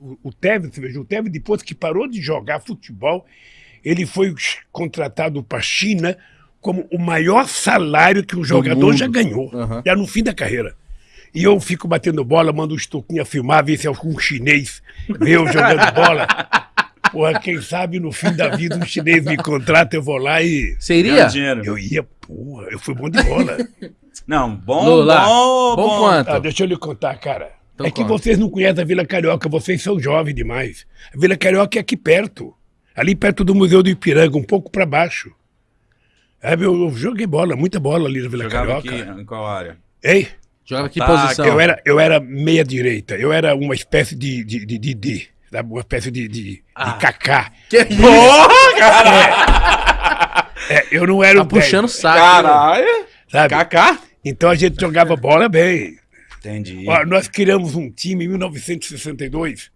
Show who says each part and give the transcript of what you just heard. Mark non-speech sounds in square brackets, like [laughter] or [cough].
Speaker 1: o, o Tevez, você veja, o Tevez, depois que parou de jogar futebol, ele foi contratado para a China como o maior salário que um jogador já ganhou,
Speaker 2: Aham.
Speaker 1: já no fim da carreira. E eu fico batendo bola, mando o Estoquinha filmar, ver se algum chinês vê eu jogando [laughs] bola. Porra, quem sabe no fim da vida um chinês me contrata, eu vou lá e.
Speaker 2: Iria?
Speaker 3: dinheiro.
Speaker 1: Eu ia, porra, eu fui bom de bola.
Speaker 3: Não, bom,
Speaker 2: Lula,
Speaker 3: bom,
Speaker 2: bom quanto?
Speaker 1: Ah, deixa eu lhe contar, cara.
Speaker 2: Então
Speaker 1: é que
Speaker 2: conta.
Speaker 1: vocês não conhecem a Vila Carioca, vocês são jovens demais. A Vila Carioca é aqui perto. Ali perto do Museu do Ipiranga, um pouco para baixo. É, eu joguei bola, muita bola ali na Vila
Speaker 3: Jogava
Speaker 1: Carioca.
Speaker 3: aqui em qual área?
Speaker 1: Ei,
Speaker 2: Jogava que
Speaker 3: Ataque,
Speaker 2: posição?
Speaker 1: eu era, eu era meia direita, eu era uma espécie de de, de, de, de, uma espécie de, de, de
Speaker 3: Ah.
Speaker 1: cacá.
Speaker 2: Que isso?
Speaker 1: É, eu não era
Speaker 2: Tá
Speaker 1: o
Speaker 2: puxando o saco.
Speaker 3: Caralho!
Speaker 1: sabe?
Speaker 3: Kaká?
Speaker 1: Então a gente jogava bola bem.
Speaker 3: Entendi.
Speaker 1: Nós criamos um time em 1962